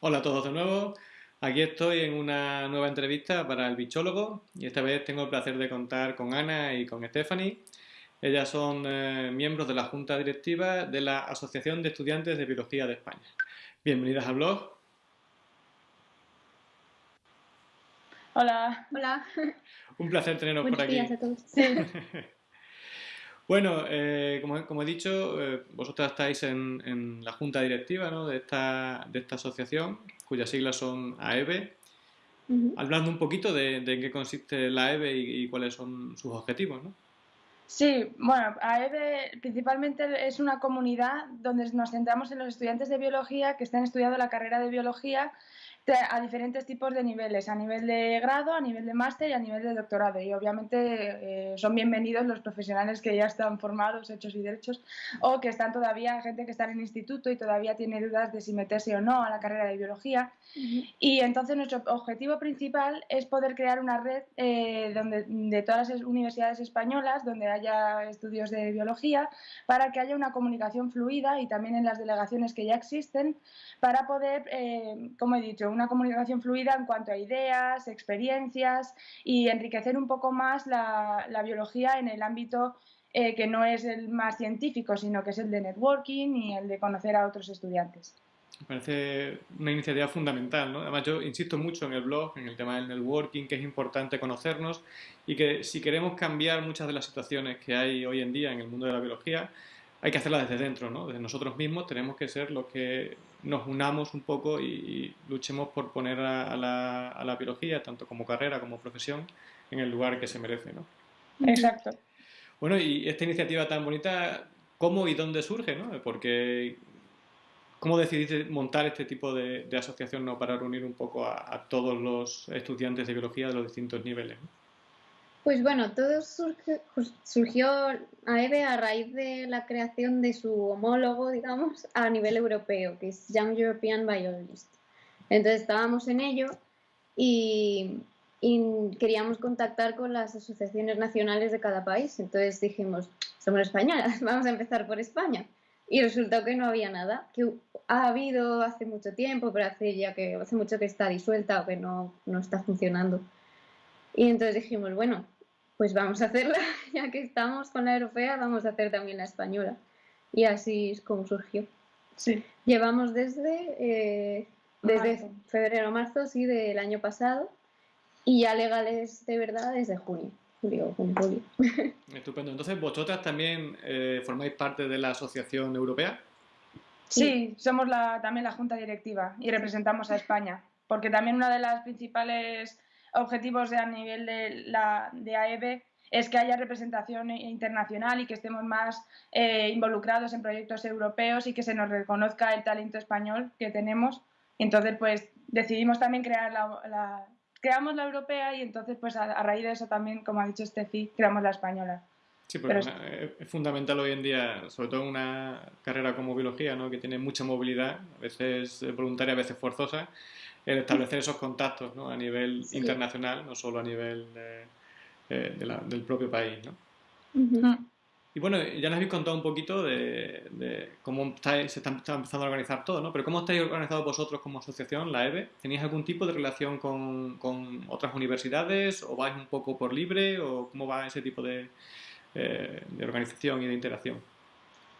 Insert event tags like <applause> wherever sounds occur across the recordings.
Hola a todos de nuevo. Aquí estoy en una nueva entrevista para el bichólogo y esta vez tengo el placer de contar con Ana y con Stephanie. Ellas son eh, miembros de la Junta Directiva de la Asociación de Estudiantes de Biología de España. Bienvenidas al blog. Hola. Hola. Un placer teneros por aquí. Días a todos. <laughs> <laughs> Bueno, eh, como, he dicho, eh, vosotras estáis en, la junta directiva de, esta, de esta asociación, cuyas siglas son AEBE. Hablando un poquito de, en qué consiste la AEBE y, cuáles son sus objetivos, ¿no? Sí, bueno, AEBE principalmente es una comunidad donde nos centramos en los estudiantes de biología que están estudiando la carrera de biología a diferentes tipos de niveles, a nivel de grado, a nivel de máster y a nivel de doctorado. Y obviamente eh, son bienvenidos los profesionales que ya están formados, hechos y derechos, o que están todavía, gente que está en el instituto y todavía tiene dudas de si meterse o no a la carrera de biología. Y entonces nuestro objetivo principal es poder crear una red eh, donde, de todas las universidades españolas donde haya estudios de biología para que haya una comunicación fluida y también en las delegaciones que ya existen para poder, eh, como he dicho, una comunicación fluida en cuanto a ideas, experiencias y enriquecer un poco más la, biología en el ámbito eh, que no es el más científico, sino que es el de networking y el de conocer a otros estudiantes. Me parece una iniciativa fundamental, ¿no? Además yo insisto mucho en el blog, en el tema del networking, que es importante conocernos y que si queremos cambiar muchas de las situaciones que hay hoy en día en el mundo de la biología, hay que hacerla desde dentro, ¿no? Desde nosotros mismos tenemos que ser los que nos unamos un poco y, luchemos por poner a, la, biología, tanto como carrera como profesión, en el lugar que se merece, ¿no? Exacto. Bueno, y esta iniciativa tan bonita, ¿cómo y dónde surge, no? Porque, ¿cómo decidiste montar este tipo de, asociación, ¿no? Para reunir un poco a, a, todos los estudiantes de biología de los distintos niveles, ¿no? Pues bueno, todo surgió a EVE a raíz de la creación de su homólogo, digamos, a nivel europeo, que es Young European Biologist. Entonces estábamos en ello y, queríamos contactar con las asociaciones nacionales de cada país. Entonces dijimos, somos españolas, <laughs> vamos a empezar por España. Y resultó que no había nada, que ha habido hace mucho tiempo, pero hace ya que hace mucho que está disuelta o que no, no está funcionando. Y entonces dijimos, bueno, pues vamos a hacerla, <laughs> ya que estamos con la europea, vamos a hacer también la española. Y así es como surgió. Sí. Llevamos desde, eh, desde febrero marzo, sí, del año pasado, y ya legales de verdad desde junio. Julio, julio. <laughs> Estupendo. Entonces, ¿vosotras también eh, formáis parte de la Asociación Europea? Sí, somos la, también la Junta Directiva y representamos a España, porque también una de las principales objetivos de, a nivel de, la, de AEB es que haya representación internacional y que estemos más eh, involucrados en proyectos europeos y que se nos reconozca el talento español que tenemos. Entonces, pues decidimos también crear la, creamos la europea y entonces, pues a, raíz de eso también, como ha dicho Steffi, creamos la española. Sí, pero, es fundamental hoy en día, sobre todo en una carrera como biología, ¿no? que tiene mucha movilidad, a veces voluntaria, a veces forzosa, el establecer esos contactos ¿no? a nivel internacional, no solo a nivel eh, del propio país. ¿no? Y bueno, ya nos habéis contado un poquito de, cómo estáis, se está, empezando a organizar todo, ¿no? Pero ¿cómo estáis organizados vosotros como asociación, la EBE? ¿Tenéis algún tipo de relación con, con otras universidades o vais un poco por libre o cómo va ese tipo de, eh, de organización y de interacción?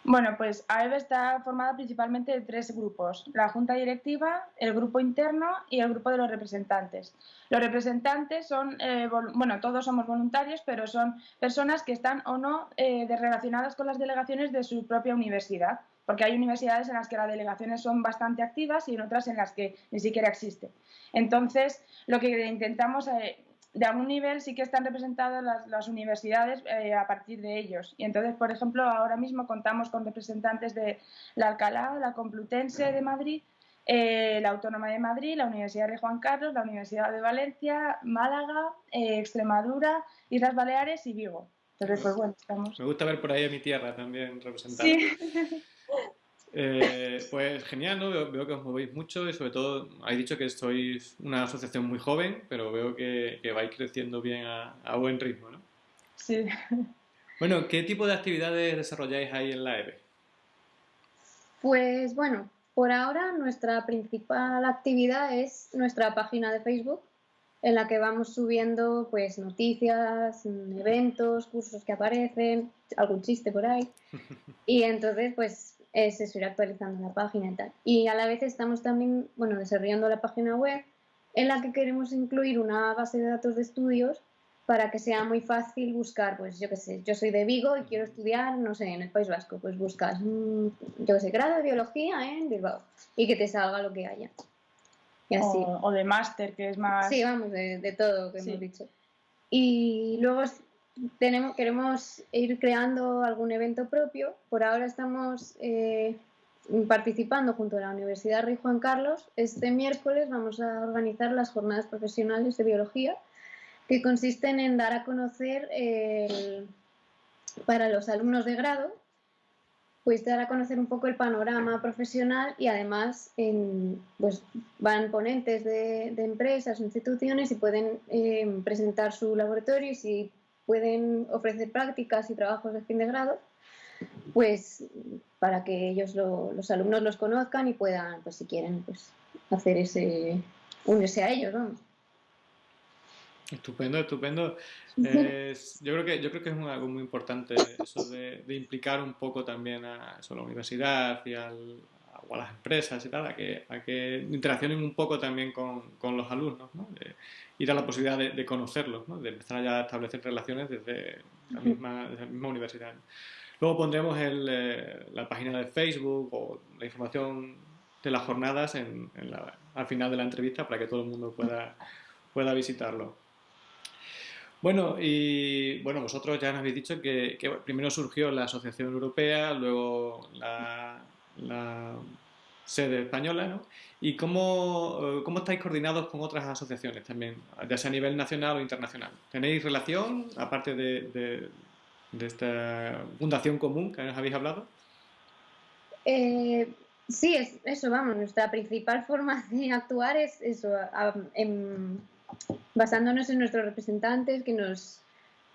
Bueno, pues AEB está formada principalmente de tres grupos, la junta directiva, el grupo interno y el grupo de los representantes. Los representantes son, eh, bueno, todos somos voluntarios, pero son personas que están o no eh, relacionadas con las delegaciones de su propia universidad, porque hay universidades en las que las delegaciones son bastante activas y en otras en las que ni siquiera existen. Entonces, lo que intentamos eh, de algún nivel sí que están representadas las, universidades eh, a partir de ellos. Y entonces, por ejemplo, ahora mismo contamos con representantes de la Alcalá, la Complutense de Madrid, eh, la Autónoma de Madrid, la Universidad de Juan Carlos, la Universidad de Valencia, Málaga, eh, Extremadura, Islas Baleares y Vigo. Entonces, pues bueno, estamos... Me gusta ver por ahí a mi tierra también representada. Sí. <laughs> Eh, pues genial, ¿no? Veo, que os movéis mucho y sobre todo habéis dicho que sois una asociación muy joven, pero veo que, vais creciendo bien a, buen ritmo, ¿no? Sí. Bueno, ¿qué tipo de actividades desarrolláis ahí en la EBE? Pues bueno, por ahora nuestra principal actividad es nuestra página de Facebook, en la que vamos subiendo pues noticias, eventos, cursos que aparecen, algún chiste por ahí. <laughs> Y entonces pues es eso, ir actualizando la página y tal. Y a la vez estamos también, bueno, desarrollando la página web en la que queremos incluir una base de datos de estudios para que sea muy fácil buscar, pues yo qué sé, yo soy de Vigo y quiero estudiar, no sé, en el País Vasco, pues buscas, yo qué sé, grado de biología en Bilbao y que te salga lo que haya. Y así. O, de máster, que es más... Sí, vamos, de, todo que hemos dicho. Y luego tenemos, queremos ir creando algún evento propio. Por ahora estamos eh, participando junto a la Universidad Rey Juan Carlos. Este miércoles vamos a organizar las jornadas profesionales de biología, que consisten en dar a conocer para los alumnos de grado pues dar a conocer un poco el panorama profesional y además pues van ponentes de, empresas o instituciones y pueden eh, presentar su laboratorio y si pueden ofrecer prácticas y trabajos de fin de grado, pues para que ellos los alumnos los conozcan y puedan, pues si quieren, pues hacer ese, unirse a ellos, vamos. Estupendo, estupendo. yo, creo que, yo creo que es algo muy importante eso de, implicar un poco también a, la universidad y al, a las empresas y tal, a que, a que interaccionen un poco también con, con los alumnos, ¿no? de, ir a la posibilidad de, conocerlos, ¿no? de empezar ya a establecer relaciones desde la misma, desde la misma universidad. Luego pondremos el, eh, la página de Facebook o la información de las jornadas en, la, al final de la entrevista para que todo el mundo pueda, pueda visitarlo. Bueno, y bueno, vosotros ya nos habéis dicho que, primero surgió la Asociación Europea, luego la, sede española, ¿no? ¿Y cómo, eh, cómo, estáis coordinados con otras asociaciones también, ya sea a nivel nacional o internacional? ¿Tenéis relación, aparte de, de, esta fundación común que nos habéis hablado? Eh, sí, es, eso, vamos, nuestra principal forma de actuar es eso, en basándonos en nuestros representantes que nos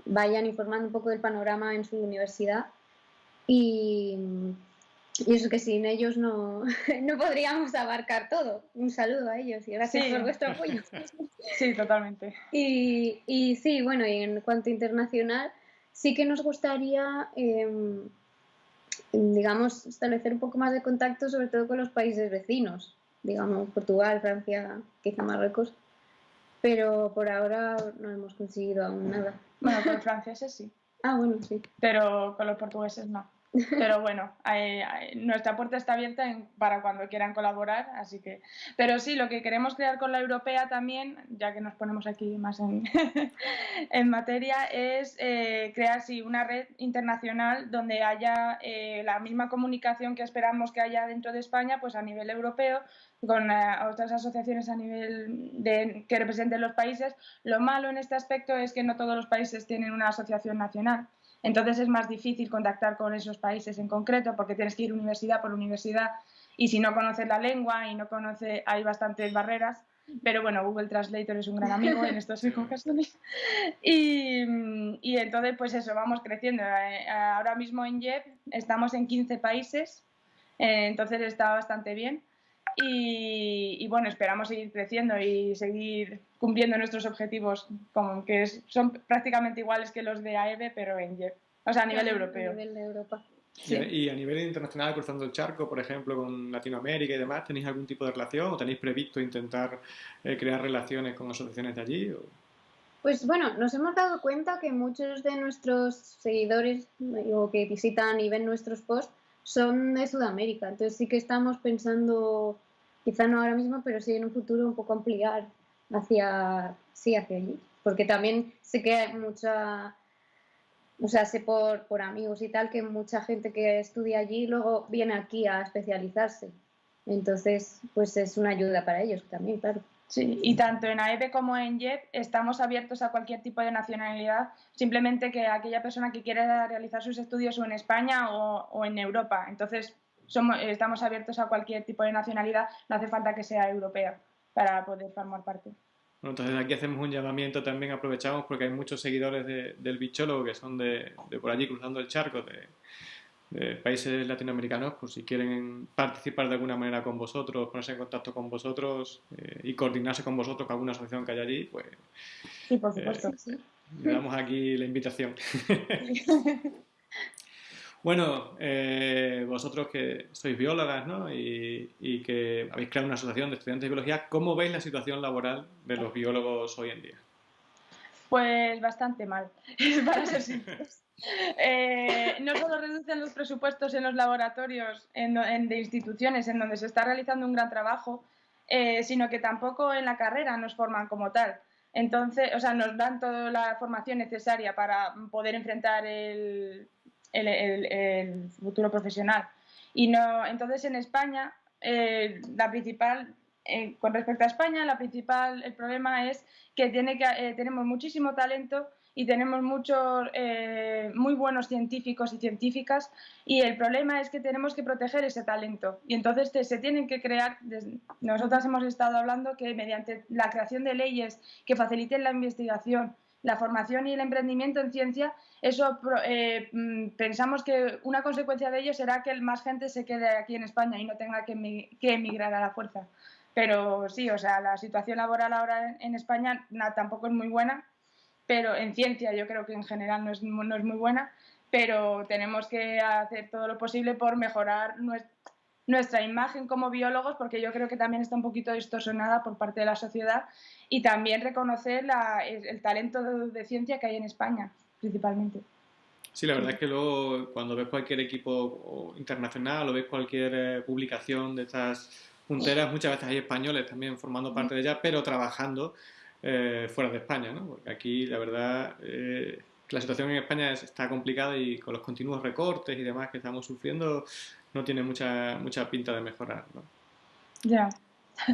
vayan informando un poco del panorama en su universidad y, eso que sin ellos no, <laughs> no, podríamos abarcar todo. Un saludo a ellos y gracias por vuestro apoyo. <laughs> Sí, totalmente. Y, y, sí, bueno, y en cuanto a internacional, sí que nos gustaría, em, digamos, establecer un poco más de contacto, sobre todo con los países vecinos, digamos, Portugal, Francia, quizá Marruecos pero por ahora no hemos conseguido aún nada. Bueno, con <laughs> los franceses sí. Ah, bueno, sí. Pero con los portugueses no. Pero bueno, nuestra puerta está abierta para cuando quieran colaborar, así que... Pero sí, lo que queremos crear con la europea también, ya que nos ponemos aquí más en, <laughs> en materia, es eh, crear sí, una red internacional donde haya eh, la misma comunicación que esperamos que haya dentro de España, pues a nivel europeo, con eh, otras asociaciones a nivel de, que representen los países. Lo malo en este aspecto es que no todos los países tienen una asociación nacional. Entonces es más difícil contactar con esos países en concreto porque tienes que ir universidad por universidad y si no conoces la lengua y no conoces, hay bastantes barreras. Pero bueno, Google Translator es un gran amigo en estos ocasiones. Y, y entonces, pues eso, vamos creciendo. Eh, ahora mismo en JEP estamos en 15 países, eh, entonces está bastante bien. Y, bueno, esperamos seguir creciendo y seguir cumpliendo nuestros objetivos, como que son prácticamente iguales que los de AEB, pero en o sea, a nivel europeo. A nivel de Europa. Y a nivel internacional, cruzando el charco, por ejemplo, con Latinoamérica y demás, ¿tenéis algún tipo de relación o tenéis previsto intentar eh, crear relaciones con asociaciones de allí? Pues bueno, nos hemos dado cuenta que muchos de nuestros seguidores o que visitan y ven nuestros posts son de Sudamérica. Entonces sí que estamos pensando, quizá no ahora mismo, pero sí en un futuro un poco ampliar hacia, sí, hacia allí. Porque también sé que hay mucha, o sea, sé por, por amigos y tal, que mucha gente que estudia allí luego viene aquí a especializarse. Entonces, pues es una ayuda para ellos también, claro. Y tanto en AEB como en JET estamos abiertos a cualquier tipo de nacionalidad, simplemente que aquella persona que quiera realizar sus estudios o en España o, en Europa. Entonces, somos, estamos abiertos a cualquier tipo de nacionalidad, no hace falta que sea europea para poder formar parte. Bueno, entonces aquí hacemos un llamamiento también, aprovechamos porque hay muchos seguidores del bichólogo que son de, por allí cruzando el charco, de, países latinoamericanos, pues si quieren participar de alguna manera con vosotros, ponerse en contacto con vosotros eh, y coordinarse con vosotros con alguna asociación que haya allí, pues sí, por supuesto, eh, le damos aquí la invitación. <laughs> bueno, eh, vosotros que sois biólogas ¿no? y, que habéis creado una asociación de estudiantes de biología, ¿cómo veis la situación laboral de los biólogos hoy en día? Pues bastante mal, <laughs> para ser sinceros. Eh, no solo reducen los presupuestos en los laboratorios de instituciones en donde se está realizando un gran trabajo, eh, sino que tampoco en la carrera nos forman como tal. Entonces, o sea, nos dan toda la formación necesaria para poder enfrentar el, futuro profesional. Y no, entonces en España, eh, la principal, con respecto a España, la principal, el problema es que, tiene que tenemos muchísimo talento y tenemos muchos eh, muy buenos científicos y científicas y el problema es que tenemos que proteger ese talento y entonces se tienen que crear, nosotras hemos estado hablando que mediante la creación de leyes que faciliten la investigación, la formación y el emprendimiento en ciencia, eso eh, mm, pensamos que una consecuencia de ello será que más gente se quede aquí en España y no tenga que, emigrar a la fuerza. Pero sí, o sea, la situación laboral ahora en España tampoco es muy buena pero en ciencia yo creo que en general no es, no es muy buena, pero tenemos que hacer todo lo posible por mejorar nuestra, imagen como biólogos, porque yo creo que también está un poquito distorsionada por parte de la sociedad, y también reconocer el, talento de, ciencia que hay en España, principalmente. Sí, la verdad es que luego cuando ves cualquier equipo internacional o ves cualquier eh, publicación de estas punteras, muchas veces hay españoles también formando parte de ella, pero trabajando eh, fuera de España, ¿no? Porque aquí, la verdad, eh, la situación en España está complicada y con los continuos recortes y demás que estamos sufriendo, no tiene mucha, mucha pinta de mejorar, ¿no? Ya. <laughs>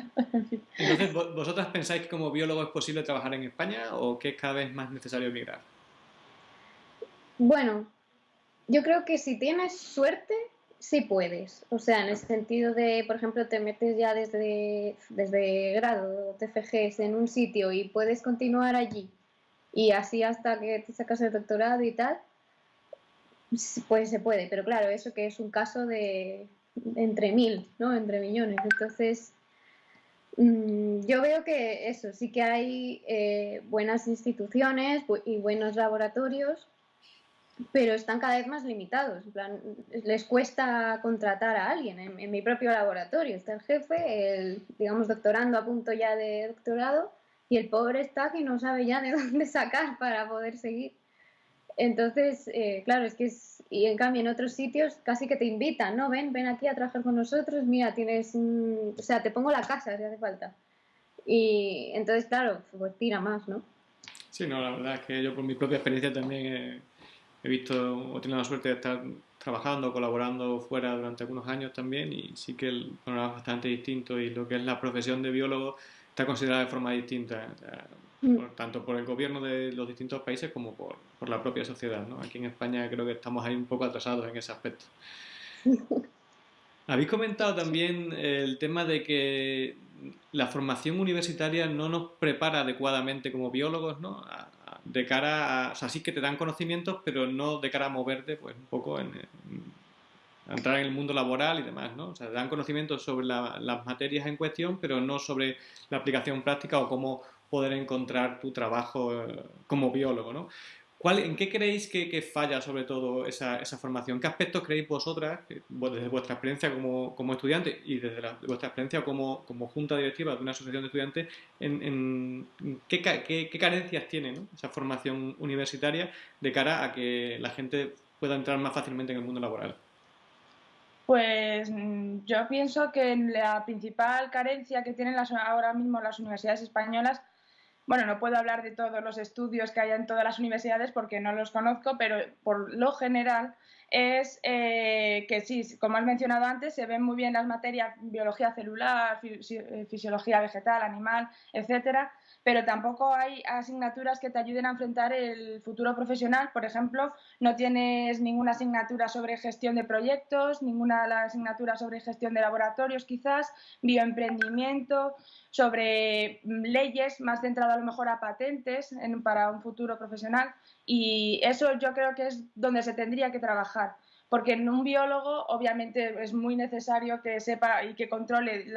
Entonces, ¿vosotras pensáis que como biólogo es posible trabajar en España o que es cada vez más necesario emigrar? Bueno, yo creo que si tienes suerte, sí puedes. O sea, en el sentido de, por ejemplo, te metes ya desde, desde grado, TFGs en un sitio y puedes continuar allí y así hasta que te sacas el doctorado y tal, pues se puede. Pero claro, eso que es un caso de entre mil, ¿no? Entre millones. Entonces, mm, yo veo que eso, sí que hay eh, buenas instituciones y buenos laboratorios pero están cada vez más limitados. En plan, les cuesta contratar a alguien. En, mi propio laboratorio está el jefe, el, digamos, doctorando a punto ya de doctorado, y el pobre está que no sabe ya de <laughs> dónde sacar para poder seguir. Entonces, eh, claro, es que es, y en cambio en otros sitios casi que te invitan, ¿no? Ven, ven aquí a trabajar con nosotros, mira, tienes, o sea, te pongo la casa si hace falta. Y entonces, claro, pues tira más, ¿no? Sí, no, la verdad es que yo por mi propia experiencia también he visto o tenido la suerte de estar trabajando, colaborando fuera durante algunos años también y sí que el panorama es bastante distinto y lo que es la profesión de biólogo está considerada de forma distinta, mm. tanto por el gobierno de los distintos países como por, por, la propia sociedad. ¿no? Aquí en España creo que estamos ahí un poco atrasados en ese aspecto. <laughs> Habéis comentado también el tema de que la formación universitaria no nos prepara adecuadamente como biólogos ¿no? de cara a, o sea, sí que te dan conocimientos, pero no de cara a moverte, pues un poco en, entrar en el mundo laboral y demás, ¿no? O sea, dan conocimientos sobre las materias en cuestión, pero no sobre la aplicación práctica o cómo poder encontrar tu trabajo eh, como biólogo, ¿no? ¿En qué creéis que, falla sobre todo esa, formación? ¿Qué aspectos creéis vosotras, desde vuestra experiencia como, estudiante y desde vuestra experiencia como, junta directiva de una asociación de estudiantes, en, qué, carencias tiene esa formación universitaria de cara a que la gente pueda entrar más fácilmente en el mundo laboral? Pues mm, yo pienso que la principal carencia que tienen ahora mismo las universidades españolas bueno, no puedo hablar de todos los estudios que hay en todas las universidades porque no los conozco, pero por lo general es eh, que sí, como has mencionado antes, se ven muy bien las materias biología celular, eh, fisiología vegetal, animal, etcétera, pero tampoco hay asignaturas que te ayuden a enfrentar el futuro profesional. Por ejemplo, no tienes ninguna asignatura sobre gestión de proyectos, ninguna asignatura sobre gestión de laboratorios quizás, bioemprendimiento, sobre mm, leyes más centrado a lo mejor a patentes para un futuro profesional y eso yo creo que es donde se tendría que trabajar porque en un biólogo obviamente es muy necesario que sepa y que controle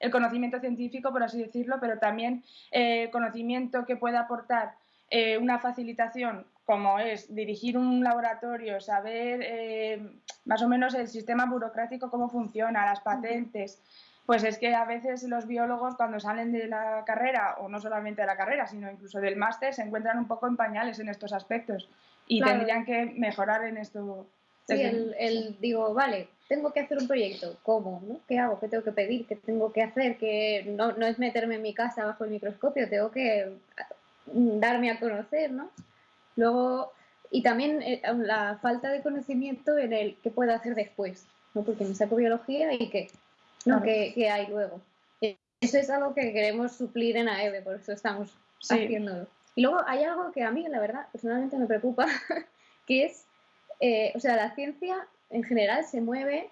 el conocimiento científico, por así decirlo, pero también eh, conocimiento que pueda aportar eh, una facilitación como es dirigir un laboratorio, saber eh, más o menos el sistema burocrático, cómo funciona, las patentes, pues es que a veces los biólogos cuando salen de la carrera, o no solamente de la carrera, sino incluso del máster, se encuentran un poco en pañales en estos aspectos y tendrían que mejorar en esto. Sí, el, digo, vale, tengo que hacer un proyecto, ¿cómo? ¿no? ¿Qué hago? ¿Qué tengo que pedir? ¿Qué tengo que hacer? Que no, no es meterme en mi casa bajo el microscopio, tengo que darme a conocer, ¿no? Luego, y también eh, la falta de conocimiento en el qué puedo hacer después, ¿no? Porque me saco biología y qué, ¿no? ¿Qué, hay luego? Eso es algo que queremos suplir en AEB, por eso estamos haciéndolo. Y luego hay algo que a mí, la verdad, personalmente me preocupa, <laughs> que es, eh, o sea, la ciencia en general se mueve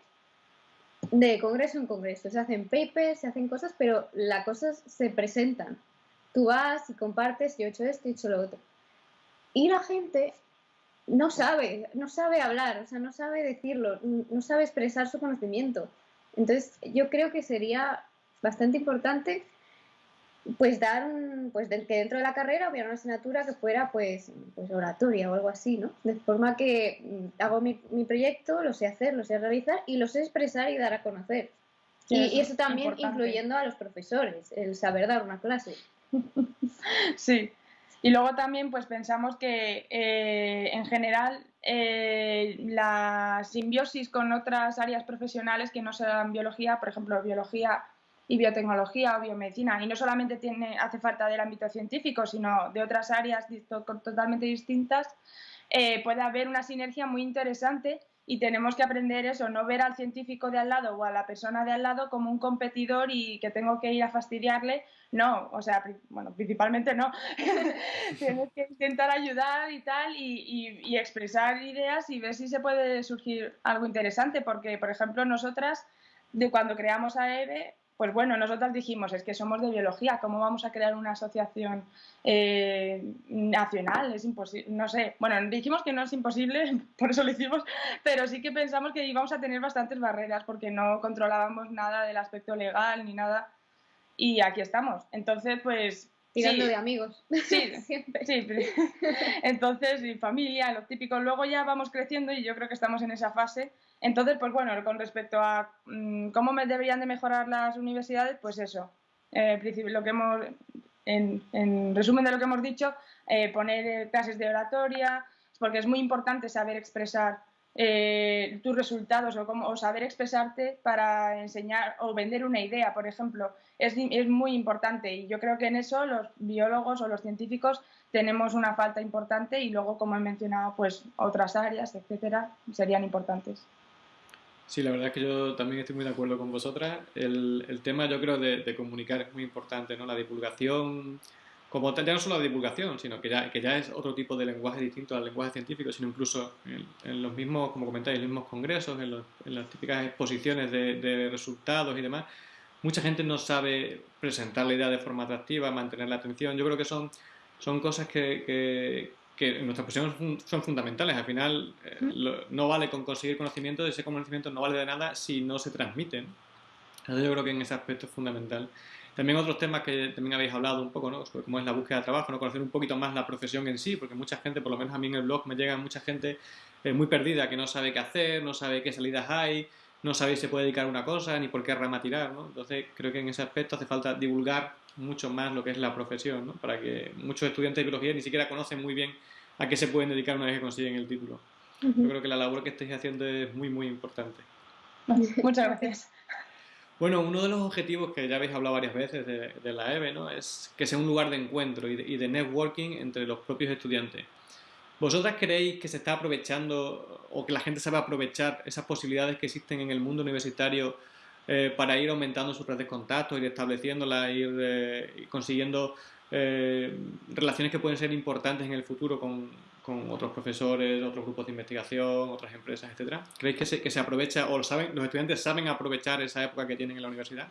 de congreso en congreso. Se hacen papers, se hacen cosas, pero las cosas se presentan. Tú vas y compartes, yo he hecho esto, he hecho lo otro. Y la gente no sabe, no sabe hablar, o sea, no sabe decirlo, no sabe expresar su conocimiento. Entonces, yo creo que sería bastante importante pues dar un, pues que dentro de la carrera hubiera una asignatura que fuera pues, pues oratoria o algo así, ¿no? De forma que mm, hago mi, proyecto, lo sé hacer, lo sé realizar y lo sé expresar y dar a conocer. y, eso, también incluyendo a los profesores, el saber dar una clase. <laughs> sí, y luego también pues pensamos que eh, en general eh, la simbiosis con otras áreas profesionales que no sean biología, por ejemplo, biología y biotecnología o biomedicina, y no solamente tiene, hace falta del ámbito científico, sino de otras áreas totalmente distintas, eh, puede haber una sinergia muy interesante y tenemos que aprender eso, no ver al científico de al lado o a la persona de al lado como un competidor y que tengo que ir a fastidiarle. No, o sea, bueno, principalmente no. <laughs> Tienes que intentar ayudar y tal y, y, expresar ideas y ver si se puede surgir algo interesante, porque, por ejemplo, nosotras, de cuando creamos a EVE, pues bueno, nosotros dijimos, es que somos de biología, ¿cómo vamos a crear una asociación eh, nacional? Es imposible, no sé. Bueno, dijimos que no es imposible, <laughs> por eso lo hicimos, pero sí que pensamos que íbamos a tener bastantes barreras porque no controlábamos nada del aspecto legal ni nada. Y aquí estamos. Entonces, pues Tirando de amigos. <laughs> Sí, siempre. Sí, entonces, y familia, lo típico. Luego ya vamos creciendo y yo creo que estamos en esa fase. Entonces, pues bueno, con respecto a mm, cómo deberían de mejorar las universidades, pues eso. Eh, lo que hemos, en, resumen de lo que hemos dicho, eh, poner eh, clases de oratoria, porque es muy importante saber expresar eh, tus resultados o, cómo, saber expresarte para enseñar o vender una idea, por ejemplo, es, es, muy importante y yo creo que en eso los biólogos o los científicos tenemos una falta importante y luego, como he mencionado, pues otras áreas, etcétera, serían importantes. Sí, la verdad es que yo también estoy muy de acuerdo con vosotras. El, tema, yo creo, de, comunicar es muy importante, ¿no? La divulgación, como ya no solo la divulgación, sino que ya, que ya es otro tipo de lenguaje distinto al lenguaje científico, sino incluso en, los mismos, como comentáis, en los mismos congresos, en, en las típicas exposiciones de, de, resultados y demás, mucha gente no sabe presentar la idea de forma atractiva, mantener la atención. Yo creo que son, son cosas que, que en nuestra son fundamentales. Al final, eh, no vale con conseguir conocimiento, ese conocimiento no vale de nada si no se transmiten. Entonces yo creo que en ese aspecto es fundamental. También otros temas que también habéis hablado un poco, ¿no? Sobre cómo es la búsqueda de trabajo, ¿no? Conocer un poquito más la profesión en sí, porque mucha gente, por lo menos a mí en el blog me llega mucha gente eh, muy perdida, que no sabe qué hacer, no sabe qué salidas hay, no sabe si se puede dedicar a una cosa, ni por qué rama tirar, ¿no? Entonces creo que en ese aspecto hace falta divulgar mucho más lo que es la profesión, ¿no? Para que muchos estudiantes de biología ni siquiera conocen muy bien a qué se pueden dedicar una vez que consiguen el título. Yo creo que la labor que estáis haciendo es muy, muy importante. <laughs> Muchas gracias. Bueno, uno de los objetivos que ya habéis hablado varias veces de, la EVE ¿no? es que sea un lugar de encuentro y de, networking entre los propios estudiantes. ¿Vosotras creéis que se está aprovechando o que la gente sabe aprovechar esas posibilidades que existen en el mundo universitario eh, para ir aumentando sus redes de contactos, ir estableciéndolas, ir eh, consiguiendo eh, relaciones que pueden ser importantes en el futuro con, con, otros profesores, otros grupos de investigación, otras empresas, etcétera? ¿Creéis que se, que se aprovecha o lo saben, los estudiantes saben aprovechar esa época que tienen en la universidad?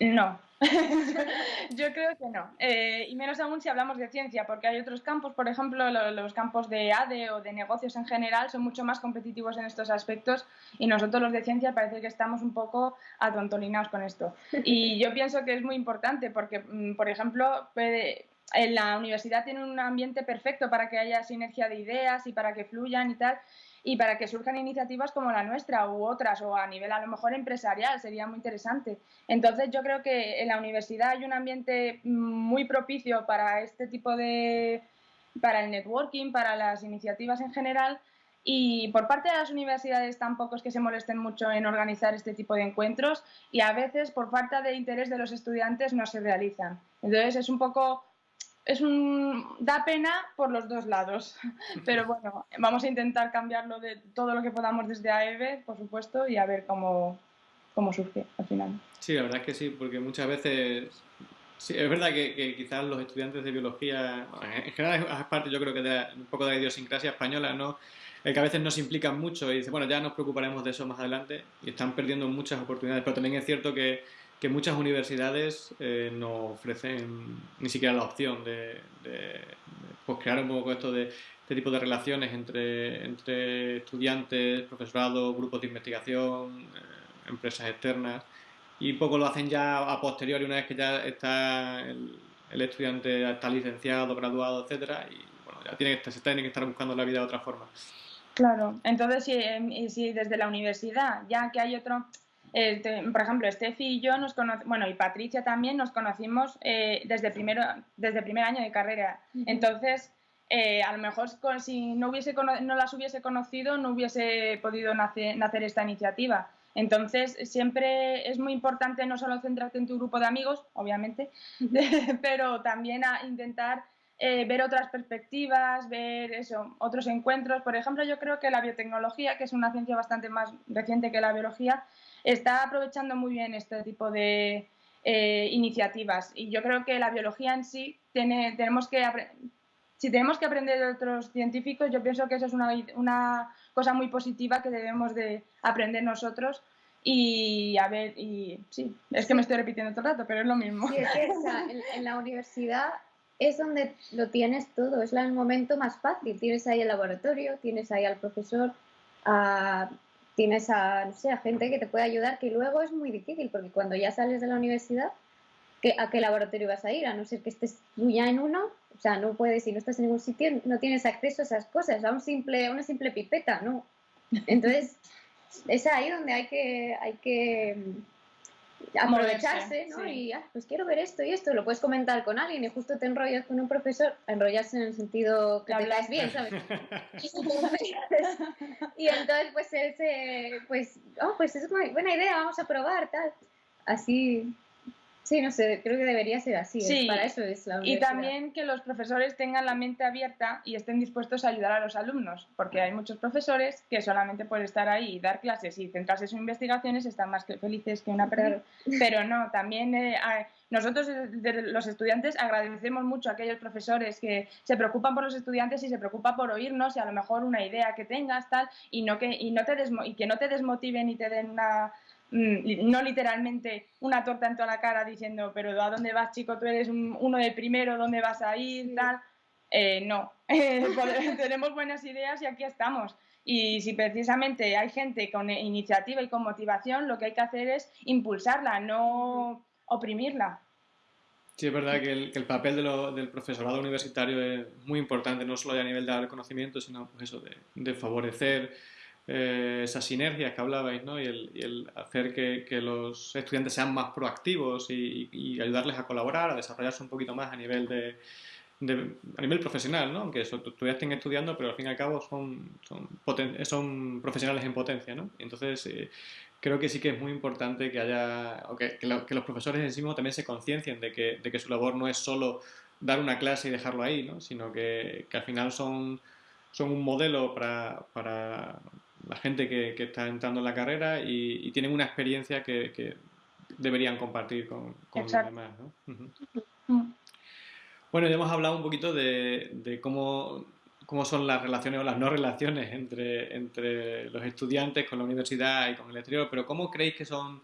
No, <laughs> yo creo que no. Eh, y menos aún si hablamos de ciencia, porque hay otros campos, por ejemplo, los campos de ADE o de negocios en general son mucho más competitivos en estos aspectos y nosotros los de ciencia parece que estamos un poco atontolinados con esto. <laughs> Y yo pienso que es muy importante porque, mm, por ejemplo, en la universidad tiene un ambiente perfecto para que haya sinergia de ideas y para que fluyan y tal y para que surjan iniciativas como la nuestra u otras o a nivel a lo mejor empresarial sería muy interesante. Entonces yo creo que en la universidad hay un ambiente muy propicio para este tipo de para el networking, para las iniciativas en general y por parte de las universidades tampoco es que se molesten mucho en organizar este tipo de encuentros y a veces por falta de interés de los estudiantes no se realizan. Entonces es un poco es un da pena por los dos lados, <laughs> pero bueno, vamos a intentar cambiarlo de todo lo que podamos desde AEB, por supuesto, y a ver cómo, cómo surge al final. Sí, la verdad es que sí, porque muchas veces Sí, es verdad que, quizás los estudiantes de biología, en general es parte yo creo que de un poco de la idiosincrasia española, ¿no? El que a veces no se implican mucho y dicen, bueno, ya nos preocuparemos de eso más adelante y están perdiendo muchas oportunidades, pero también es cierto que que muchas universidades eh, no ofrecen ni siquiera la opción de, pues, crear un poco esto de este tipo de relaciones entre, entre estudiantes, profesorado, grupos de investigación, eh, empresas externas y poco lo hacen ya a posteriori una vez que ya está el, estudiante está licenciado, graduado, etcétera y bueno, ya tiene que, se tiene que estar buscando la vida de otra forma. Claro, entonces si, si desde la universidad, ya que hay otro, por ejemplo, Steffi y yo nos conocimos, bueno, y Patricia también nos conocimos eh, desde, primero, desde primer año de carrera. Entonces, eh, a lo mejor si no, hubiese, no las hubiese conocido, no hubiese podido nacer, esta iniciativa. Entonces, siempre es muy importante no solo centrarte en tu grupo de amigos, obviamente, <laughs> pero también a intentar eh, ver otras perspectivas, ver eso, otros encuentros. Por ejemplo, yo creo que la biotecnología, que es una ciencia bastante más reciente que la biología, está aprovechando muy bien este tipo de eh, iniciativas y yo creo que la biología en sí tenemos que si tenemos que aprender de otros científicos, yo pienso que eso es una, una cosa muy positiva que debemos de aprender nosotros y a ver, y sí, es que me estoy repitiendo todo el rato, pero es lo mismo. Sí, es que en, en, la universidad es donde lo tienes todo, es el momento más fácil. Tienes ahí el laboratorio, tienes ahí al profesor, a tienes a, no sé, a gente que te puede ayudar, que luego es muy difícil, porque cuando ya sales de la universidad, ¿a qué laboratorio vas a ir? A no ser que estés tú ya en uno, o sea, no puedes, si no estás en ningún sitio, no tienes acceso a esas cosas, a un simple, una simple pipeta, ¿no? Entonces, <laughs> es ahí donde hay que, hay que aprovecharse, ¿no? Y, ah, pues quiero ver esto y esto, lo puedes comentar con alguien y justo te enrollas con un profesor, enrollarse en el sentido que hablas bien, ¿sabes? <laughs> <laughs> y entonces, pues, ese, pues, oh, pues es muy buena idea, vamos a probar, tal. Así, Sí, no sé, creo que debería ser así. Sí, para eso es la Y también que los profesores tengan la mente abierta y estén dispuestos a ayudar a los alumnos, porque hay muchos profesores que solamente por estar ahí y dar clases y centrarse en sus investigaciones están más que felices que una persona. Pero no, también eh, nosotros los estudiantes agradecemos mucho a aquellos profesores que se preocupan por los estudiantes y se preocupan por oírnos y a lo mejor una idea que tengas tal y no que y no te y que no te desmotiven y te den una no literalmente una torta en toda la cara diciendo, pero ¿a dónde vas, chico? Tú eres uno de primero, ¿dónde vas a ir? Tal. Eh, no, <laughs> <laughs> tenemos buenas ideas y aquí estamos. Y si precisamente hay gente con iniciativa y con motivación, lo que hay que hacer es impulsarla, no oprimirla. Sí, es verdad que el, papel del profesorado universitario es muy importante, no solo a nivel de dar conocimiento, sino pues eso, de, de favorecer eh, esas sinergias que hablabais, ¿no? Y el, hacer que, los estudiantes sean más proactivos y, ayudarles a colaborar, a desarrollarse un poquito más a nivel de, a nivel profesional, ¿no? Aunque eso, todavía estén estudiando, pero al fin y al cabo son, son, profesionales en potencia, ¿no? Entonces, eh, creo que sí que es muy importante que haya, o que, los profesores en sí mismos también se conciencien de que, de que su labor no es solo dar una clase y dejarlo ahí, ¿no? Sino que, al final son, son un modelo para, para la gente que, está entrando en la carrera y, tienen una experiencia que, deberían compartir con, los demás. Mm. Bueno, ya hemos hablado un poquito de, cómo, cómo, son las relaciones o las no relaciones entre, entre los estudiantes con la universidad y con el exterior, pero ¿cómo creéis que son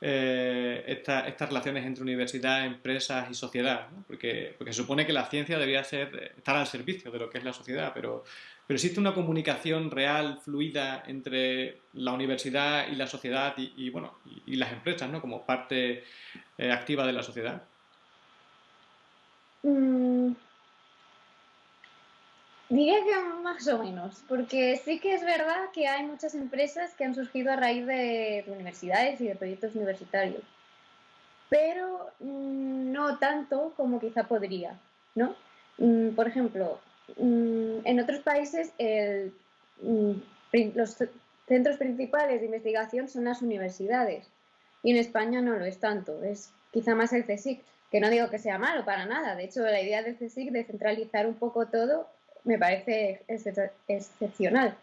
eh, estas relaciones entre universidad, empresas y sociedad, porque, porque se supone que la ciencia debería ser, estar al servicio de lo que es la sociedad, pero, pero existe una comunicación real, fluida entre la universidad y la sociedad y, bueno, y, las empresas, ¿no? Como parte eh, activa de la sociedad. Mm. Diría que más o menos, porque sí que es verdad que hay muchas empresas que han surgido a raíz de universidades y de proyectos universitarios, pero mm, no tanto como quizá podría, ¿no? Mm, por ejemplo, en otros países los centros principales de investigación son las universidades y en España no lo es tanto, es quizá más el CSIC, que no digo que sea malo para nada, de hecho la idea del CSIC de centralizar un poco todo me parece excepcional.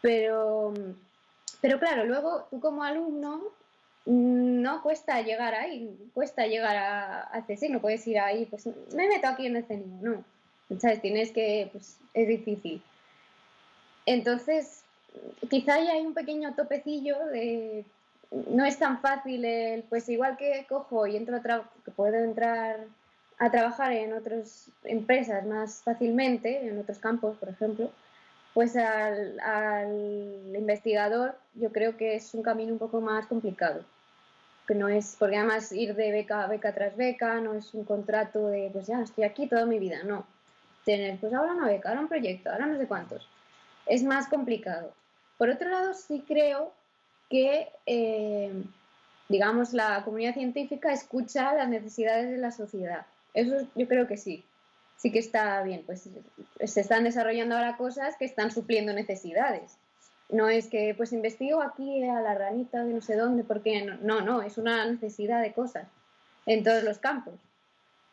Pero, pero claro, luego tú como alumno no cuesta llegar ahí, cuesta llegar a, a CSIC, no puedes ir ahí, pues me meto aquí en el CENIO, no. ¿Sabes? Tienes que, pues es difícil. Entonces, quizá ahí hay un pequeño topecillo de, no es tan fácil el, pues igual que cojo y entro a que puedo entrar a trabajar en otras empresas más fácilmente, en otros campos, por ejemplo, pues al, investigador yo creo que es un camino un poco más complicado. Que no es, porque además ir de beca a beca tras beca, no es un contrato de, pues ya, estoy aquí toda mi vida, no. Tener, pues ahora una beca, ahora un proyecto, ahora no sé cuántos. Es más complicado. Por otro lado, sí creo que, eh, digamos, la comunidad científica escucha las necesidades de la sociedad eso yo creo que sí, sí que está bien. Pues se están desarrollando ahora cosas que están supliendo necesidades. No es que pues investigo aquí a la ranita de no sé dónde, porque no, no, es una necesidad de cosas en todos los campos.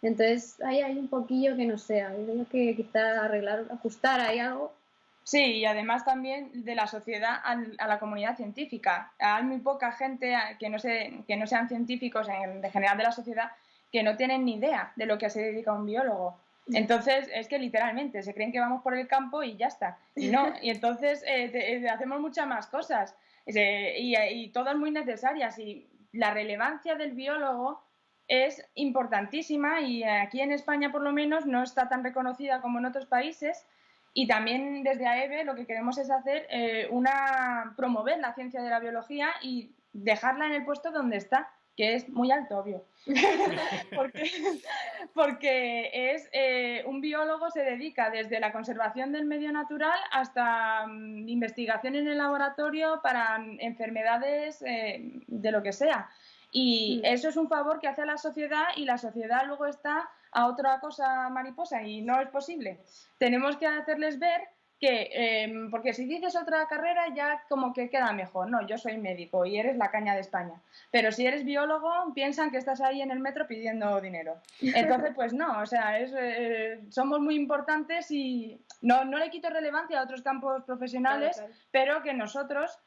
Entonces ahí hay un poquillo que no sé, hay que quizá arreglar, ajustar ahí algo. Sí, y además también de la sociedad a, la comunidad científica. Hay muy poca gente que no, se, que no sean científicos en, de general de la sociedad que no tienen ni idea de lo que se dedica un biólogo. Entonces, es que literalmente se creen que vamos por el campo y ya está. Y no, <laughs> y entonces eh, eh, hacemos muchas más cosas y, y, todas muy necesarias. Y la relevancia del biólogo es importantísima y aquí en España por lo menos no está tan reconocida como en otros países. Y también desde AEBE lo que queremos es hacer eh, una promover la ciencia de la biología y dejarla en el puesto donde está que es muy alto, obvio. <laughs> porque, es eh, un biólogo se dedica desde la conservación del medio natural hasta mm, investigación en el laboratorio para enfermedades eh, de lo que sea. Y mm. eso es un favor que hace a la sociedad y la sociedad luego está a otra cosa mariposa y no es posible. Tenemos que hacerles ver que, em, porque si dices otra carrera ya como que queda mejor, no, yo soy médico y eres la caña de España, pero si eres biólogo piensan que estás ahí en el metro pidiendo dinero. <laughs> Entonces, pues no, o sea, eh, somos muy importantes y no, no le quito relevancia a otros campos profesionales, pero que nosotros,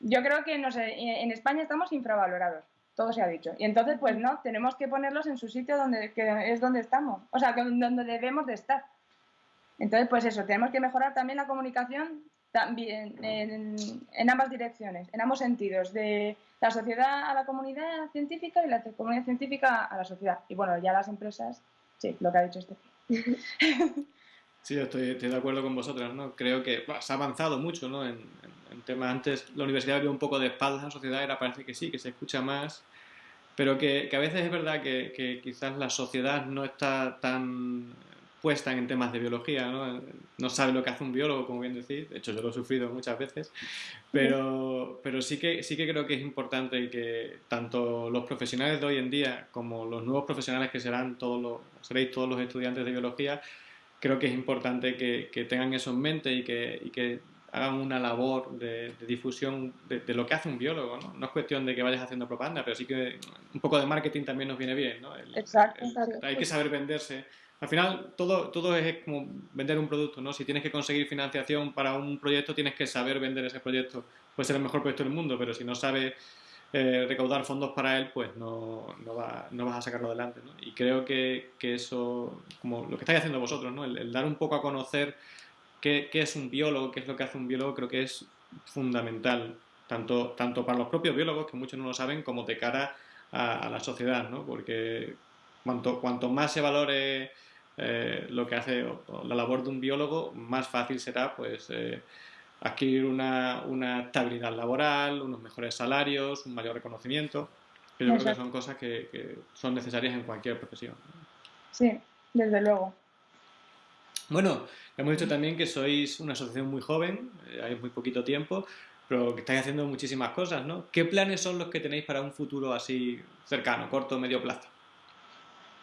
yo creo que en España estamos infravalorados todo se ha dicho. Y entonces, pues no, tenemos que ponerlos en su sitio donde es donde estamos, o sea, donde debemos de estar. Entonces, pues eso, tenemos que mejorar también la comunicación también en, ambas direcciones, en ambos sentidos, de la sociedad a la comunidad científica y la comunidad científica a la sociedad. Y bueno, ya las empresas, sí, lo que ha dicho este. <laughs> Sí, estoy, estoy, de acuerdo con vosotras, ¿no? Creo que se ha avanzado mucho, ¿no? Temas, antes la universidad vio un poco de espaldas a la sociedad, ahora parece que sí, que se escucha más, pero que, que a veces es verdad que, que, quizás la sociedad no está tan puesta en temas de biología, ¿no? no sabe lo que hace un biólogo, como bien decís, de hecho yo lo he sufrido muchas veces, pero, pero sí, que, sí que creo que es importante que tanto los profesionales de hoy en día como los nuevos profesionales que serán todos los, seréis todos los estudiantes de biología, creo que es importante que, que tengan eso en mente y que, y que hagan una labor de, difusión de, lo que hace un biólogo, ¿no? No es cuestión de que vayas haciendo propaganda, pero sí que un poco de marketing también nos viene bien, ¿no? exacto. Hay que saber venderse al final, todo, todo es como vender un producto, ¿no? Si tienes que conseguir financiación para un proyecto, tienes que saber vender ese proyecto. Puede ser el mejor proyecto del mundo, pero si no sabes eh, recaudar fondos para él, pues no, no, va, no, vas a sacarlo adelante, ¿no? Y creo que, que, eso, como lo que estáis haciendo vosotros, ¿no? El, dar un poco a conocer qué, qué, es un biólogo, qué es lo que hace un biólogo, creo que es fundamental tanto, tanto para los propios biólogos, que muchos no lo saben, como de cara a, la sociedad, ¿no? Porque cuanto, cuanto más se valore eh, lo que hace la labor de un biólogo, más fácil será pues eh, adquirir una, una, estabilidad laboral, unos mejores salarios, un mayor reconocimiento. yo creo que son cosas que, que, son necesarias en cualquier profesión. Sí, desde luego. Bueno, hemos dicho también que sois una asociación muy joven, eh, hay muy poquito tiempo, pero que estáis haciendo muchísimas cosas, ¿no? ¿Qué planes son los que tenéis para un futuro así cercano, corto medio plazo?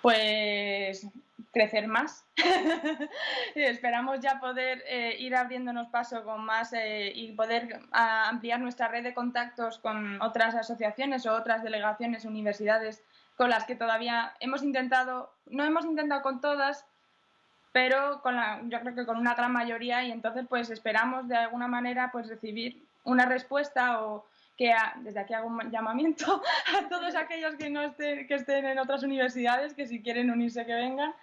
Pues crecer más. <laughs> Esperamos ya poder eh, ir abriéndonos paso con más eh, y poder ampliar nuestra red de contactos con otras asociaciones o otras delegaciones, universidades con las que todavía hemos intentado, no hemos intentado con todas, pero con la, yo creo que con una gran mayoría y entonces pues esperamos de alguna manera pues recibir una respuesta o que desde aquí hago un llamamiento <laughs> a todos aquellos que no estén, que estén en otras universidades, que si quieren unirse que vengan,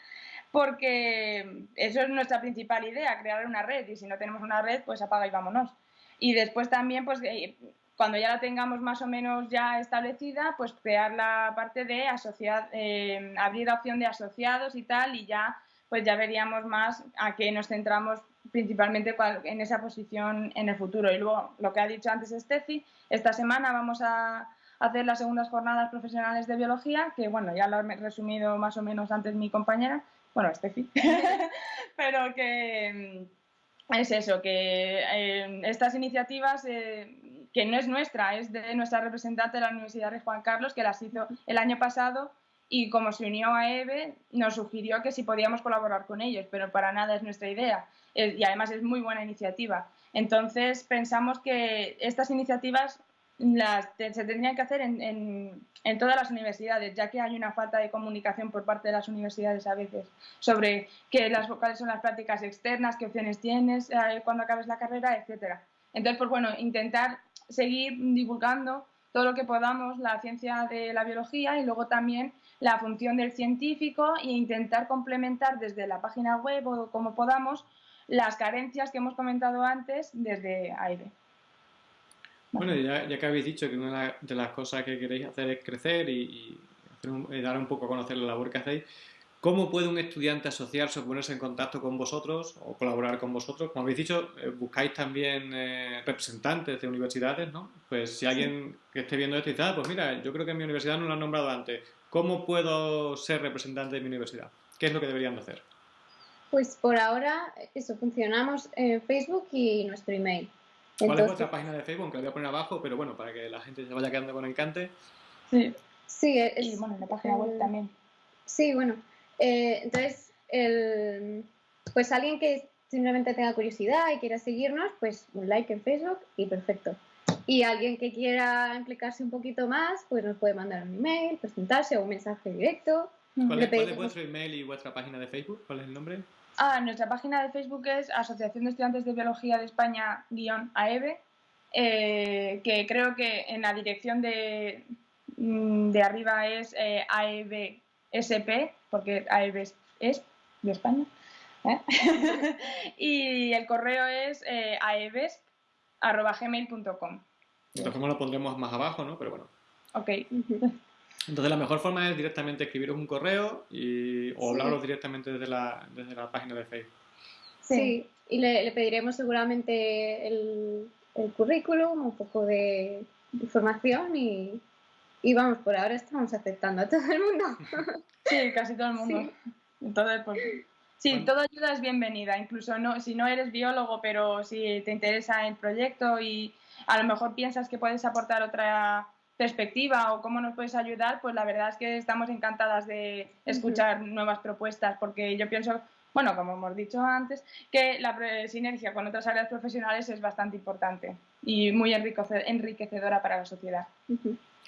porque eso es nuestra principal idea, crear una red y si no tenemos una red pues apaga y vámonos. Y después también pues eh, cuando ya la tengamos más o menos ya establecida, pues crear la parte de asociar, eh, abrir la opción de asociados y tal y ya pues ya veríamos más a qué nos centramos principalmente en esa posición en el futuro. Y luego, lo que ha dicho antes Steffi, esta semana vamos a hacer las segundas jornadas profesionales de biología, que bueno, ya lo he resumido más o menos antes mi compañera, bueno, Steffi, <laughs> pero que mm, es eso, que eh, estas iniciativas, eh, que no es nuestra, es de nuestra representante de la Universidad de Juan Carlos, que las hizo el año pasado y como se unió a EVE, nos sugirió que si podíamos colaborar con ellos, pero para nada es nuestra idea. Y además es muy buena iniciativa. Entonces pensamos que estas iniciativas las, se tendrían que hacer en, en, todas las universidades, ya que hay una falta de comunicación por parte de las universidades a veces sobre qué las, cuáles son las prácticas externas, qué opciones tienes eh, cuando acabes la carrera, etcétera. Entonces, pues bueno, intentar seguir divulgando todo lo que podamos la ciencia de la biología y luego también la función del científico e intentar complementar desde la página web o como podamos las carencias que hemos comentado antes desde AIRE. Bueno, ya, que habéis dicho que una de las cosas que queréis hacer es crecer y, dar un poco a conocer la labor que hacéis, ¿Cómo puede un estudiante asociarse o ponerse en contacto con vosotros o colaborar con vosotros? Como habéis dicho, eh, buscáis también eh, representantes de universidades, ¿no? Pues si alguien que esté viendo esto dice, ah, pues mira, yo creo que en mi universidad no lo han nombrado antes, ¿cómo puedo ser representante de mi universidad? ¿Qué es lo que deberían de hacer? Pues por ahora, eso, funcionamos en Facebook y nuestro email. ¿Cuál es vuestra página de Facebook? Que la voy a poner abajo, pero bueno, para que la gente se vaya quedando con encante. Sí, sí es, y bueno, en la página web también. Sí, bueno, eh, entonces, el, pues alguien que simplemente tenga curiosidad y quiera seguirnos, pues un like en Facebook y perfecto. Y alguien que quiera implicarse un poquito más, pues nos puede mandar un email, presentarse o un mensaje directo. ¿Cuál es, vuestro email y vuestra página de Facebook? ¿Cuál es el nombre? Ah, nuestra página de Facebook es Asociación de Estudiantes de Biología de España-AEBE, eh, que creo que en la dirección de, mm, de arriba es eh, AEBSP, porque AEB es de España. ¿eh? <laughs> y el correo es eh, Entonces, como lo pondremos más abajo, ¿no? Pero bueno. Ok. Entonces, la mejor forma es directamente escribiros un correo y, o hablaros directamente desde la, desde la página de Facebook. Sí, y le, pediremos seguramente el, el currículum, un poco de información y, y vamos, por ahora estamos aceptando a todo el mundo. <laughs> Sí, casi todo el mundo. Entonces, pues sí, toda ayuda es bienvenida, incluso no, si no eres biólogo, pero si te interesa el proyecto y a lo mejor piensas que puedes aportar otra perspectiva o cómo nos puedes ayudar, pues la verdad es que estamos encantadas de escuchar nuevas propuestas, porque yo pienso, bueno, como hemos dicho antes, que la sinergia con otras áreas profesionales es bastante importante y muy enriquecedora para la sociedad.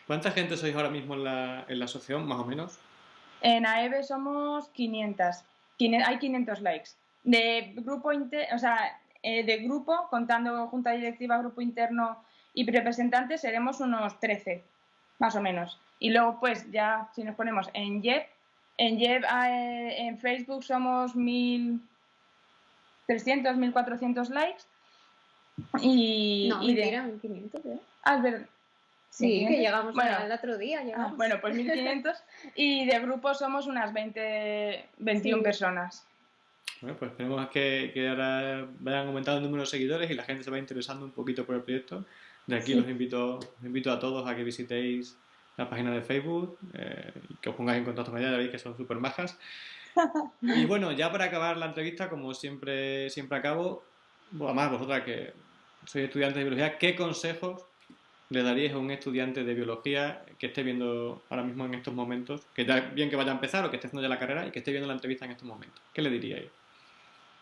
¿Cuánta gente sois ahora mismo en la, en la asociación, más o menos? En AEBE somos 500. Hay 500 likes. De grupo, o sea, eh, de grupo, contando junta directiva, grupo interno y representantes, seremos unos 13, más o menos. Y luego, pues, ya si nos ponemos en JEP, en JEP eh, en Facebook somos 1.300, 1.400 likes Y, No, y de... mentira, 1500, ¿eh? Ah, es verdad. Sí, 1500. que llegamos Bueno. al otro día. Ah, Llegamos. bueno, pues 1500 y de grupo somos unas 20, 21 Sí. personas. Bueno, pues esperemos que, que ahora vayan aumentando el número de seguidores y la gente se vaya interesando un poquito por el proyecto. De aquí Sí. los invito, os invito a todos a que visitéis la página de Facebook eh, y que os pongáis en contacto con ella, ya veis que son súper majas. <laughs> Y bueno, ya para acabar la entrevista, como siempre, siempre acabo, bueno, además vosotras que sois estudiantes de biología, ¿qué consejos le daríais a un estudiante de biología que esté viendo ahora mismo en estos momentos, que ya bien que vaya a empezar o que esté haciendo ya la carrera y que esté viendo la entrevista en estos momentos? ¿Qué le diríais?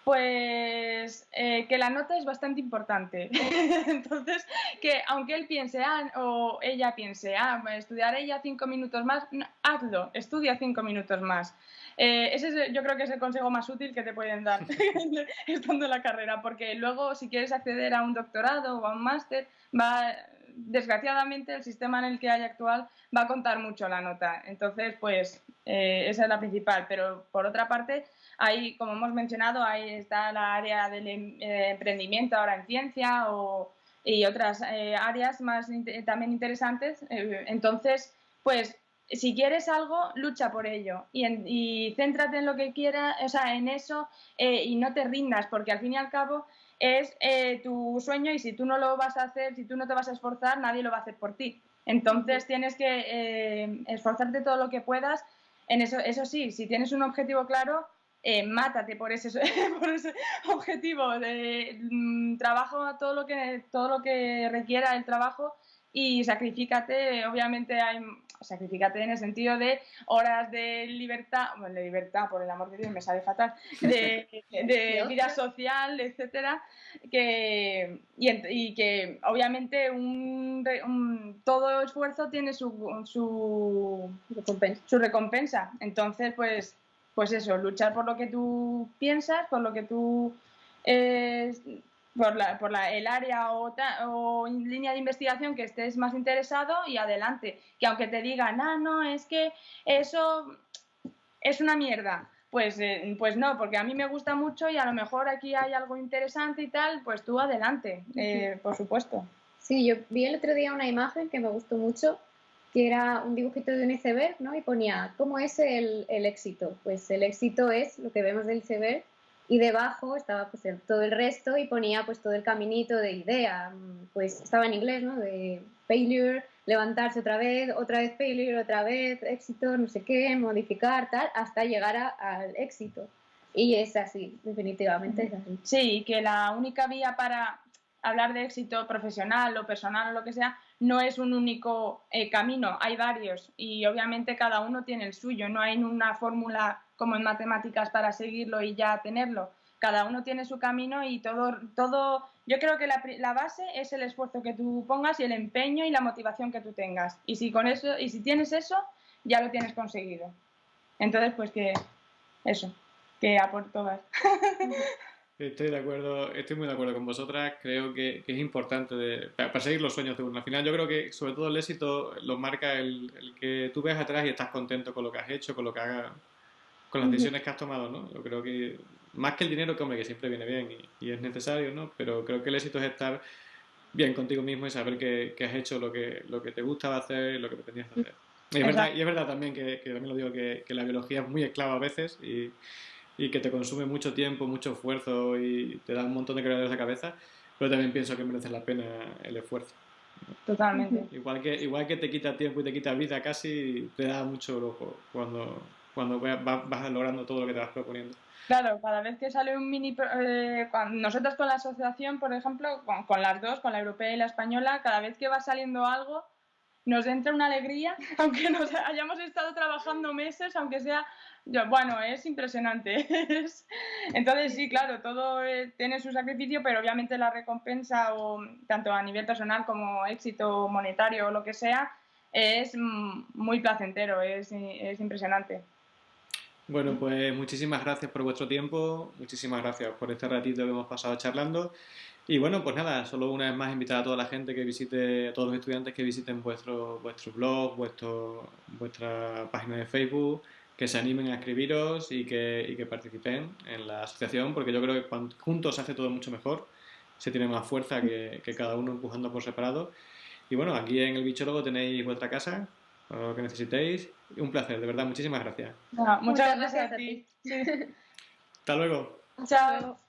Pues eh, que la nota es bastante importante. <laughs> Entonces, que aunque él piense, ah, o ella piense, ah, estudiaré ella cinco minutos más, no, hazlo, estudia cinco minutos más. Eh, ese es, yo creo que es el consejo más útil que te pueden dar <laughs> <laughs> estando en la carrera, porque luego si quieres acceder a un doctorado o a un máster, va, desgraciadamente el sistema en el que hay actual va a contar mucho la nota. Entonces, pues eh, esa es la principal. Pero por otra parte, Ahí, como hemos mencionado, ahí está la área del em- eh, emprendimiento ahora en ciencia o, y otras eh, áreas más inte- también interesantes. Eh, entonces, pues, si quieres algo, lucha por ello y, en- céntrate en lo que quieras, o sea, en eso eh, y no te rindas, porque al fin y al cabo es eh, tu sueño y si tú no lo vas a hacer, si tú no te vas a esforzar, nadie lo va a hacer por ti. Entonces tienes que eh, esforzarte todo lo que puedas. En eso, eso sí, si tienes un objetivo claro, eh, mátate por ese, <laughs> por ese objetivo de mm, trabajo todo lo que todo lo que requiera el trabajo y sacrificate obviamente hay sacrificate en el sentido de horas de libertad bueno, de libertad por el amor de Dios me sale fatal de, <laughs> vida social etcétera que y, que obviamente un, todo esfuerzo tiene su, su Recompensa. su recompensa. Entonces, pues, pues eso, luchar por lo que tú piensas, por lo que tú, eh, por, la, por la, el área o, ta- o línea de investigación que estés más interesado y adelante. Que aunque te digan, ah, no, es que eso es una mierda. Pues, eh, pues no, porque a mí me gusta mucho y a lo mejor aquí hay algo interesante y tal, pues tú adelante, eh, por supuesto. Sí, yo vi el otro día una imagen que me gustó mucho, que era un dibujito de un iceberg, ¿no? Y ponía, ¿cómo es el, el éxito? Pues el éxito es lo que vemos del iceberg y debajo estaba pues el- todo el resto y ponía pues todo el caminito de idea, pues estaba en inglés, ¿no? De failure, levantarse otra vez, otra vez failure, otra vez éxito, no sé qué, modificar, tal, hasta llegar a- al éxito. Y es así, definitivamente es así. Sí, que la única vía para hablar de éxito profesional o personal o lo que sea no es un único eh, camino, hay varios y obviamente cada uno tiene el suyo, no hay una fórmula como en matemáticas para seguirlo y ya tenerlo. Cada uno tiene su camino y todo, todo yo creo que la, base es el esfuerzo que tú pongas y el empeño y la motivación que tú tengas. Y si con eso, y si tienes eso, ya lo tienes conseguido. Entonces, pues que eso, que a por todas. <laughs> Estoy de acuerdo, estoy muy de acuerdo con vosotras. Creo que, que es importante de, para, para seguir los sueños de uno. Al final, yo creo que sobre todo el éxito lo marca el, el que tú ves atrás y estás contento con lo que has hecho, con lo que hagas, con las decisiones que has tomado, ¿no? Yo creo que más que el dinero, que hombre, que siempre viene bien y, y es necesario, ¿no? Pero creo que el éxito es estar bien contigo mismo y saber que, que has hecho lo que, lo que te gustaba hacer y lo que pretendías hacer. Y es, verdad, y es verdad también que, que también lo digo que, que la biología es muy esclava a veces y, y que te consume mucho tiempo, mucho esfuerzo y te da un montón de quebraderos de cabeza, pero también pienso que merece la pena el esfuerzo. Totalmente. Igual que, igual que te quita tiempo y te quita vida casi, te da mucho lujo cuando, cuando vas, vas logrando todo lo que te vas proponiendo. Claro, cada vez que sale un mini... eh, cuan- nosotros con la asociación, por ejemplo, con, con las dos, con la europea y la española, cada vez que va saliendo algo, nos entra una alegría, <laughs> aunque nos hayamos estado trabajando meses, aunque sea... bueno, es impresionante. <laughs> Es- Entonces, sí, claro, todo eh, tiene su sacrificio, pero obviamente la recompensa, o, tanto a nivel personal como éxito monetario o lo que sea, es mm, muy placentero, es, es impresionante. Bueno, pues muchísimas gracias por vuestro tiempo, muchísimas gracias por este ratito que hemos pasado charlando. Y bueno, pues nada, solo una vez más invitar a toda la gente que visite, a todos los estudiantes que visiten vuestro, vuestro blog, vuestro, vuestra página de Facebook, que se animen a escribiros y que, y que participen en la asociación, porque yo creo que cuando juntos se hace todo mucho mejor. se tiene más fuerza que, que cada uno empujando por separado. Y bueno, aquí en el bichólogo tenéis vuestra casa, lo que necesitéis. Un placer, de verdad, muchísimas gracias. No, muchas, gracias, a ti. <laughs> Hasta luego. Chao.